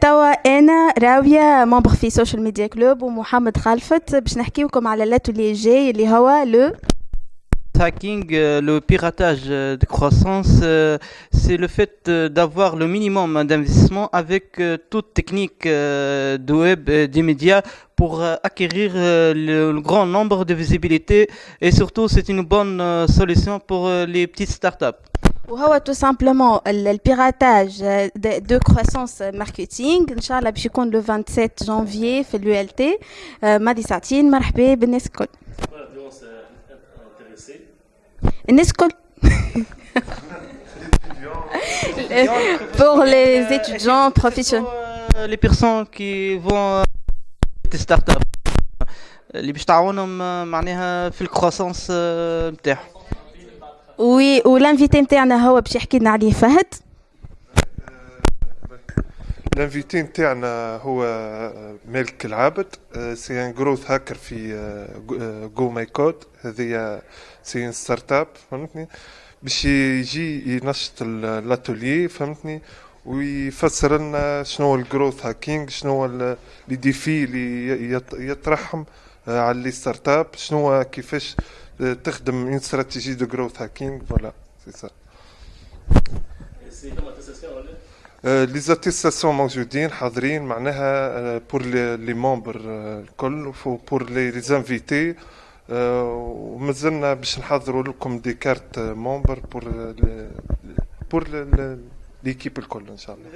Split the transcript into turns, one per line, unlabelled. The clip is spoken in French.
توا انا راويه ممبر في سوشيال ميديا كلوب ومحمد خلفت باش نحكيوكم على لاتولي جاي اللي هو لو
hacking, euh, le piratage euh, de croissance, euh, c'est le fait euh, d'avoir le minimum d'investissement avec euh, toute technique euh, de web et des médias pour euh, acquérir euh, le, le grand nombre de visibilité et surtout c'est une bonne euh, solution pour euh, les petites startups.
وهو تو سامبلومون البيراتاج دو كروسونس ماركتينغ ان شاء الله باش يكون لو 27 جانفي في اليو ال تي ماضي ساعتين مرحبا بالناس الكل الناس الكل pour les étudiants professionnels
Euh, les personnes qui vont euh, des startups اللي باش تعاونهم آه، معناها في الكروسانس آه، نتاعهم
وي والانفيتي نتاعنا هو باش يحكي لنا عليه. فهد؟
الانفيتي نتاعنا هو مالك العابد سي ان جروث هاكر في جو ماي كود هذه سي ان ستارت اب فهمتني؟ باش يجي ينشط ال- الاتولي فهمتني؟ ويفسر لنا شنو الجروث هاكينج شنو لي ديفي اللي يطرحهم. آه، على لي ستارت اب شنو هو كيفاش آه، تخدم اون استراتيجي دو جروث هاكينج فوالا سي سا لي زاتيستاسيون موجودين حاضرين معناها بور لي ممبر الكل بور لي زانفيتي ومازلنا باش نحضروا لكم دي كارت ممبر بور بور ليكيب الكل إن شاء الله.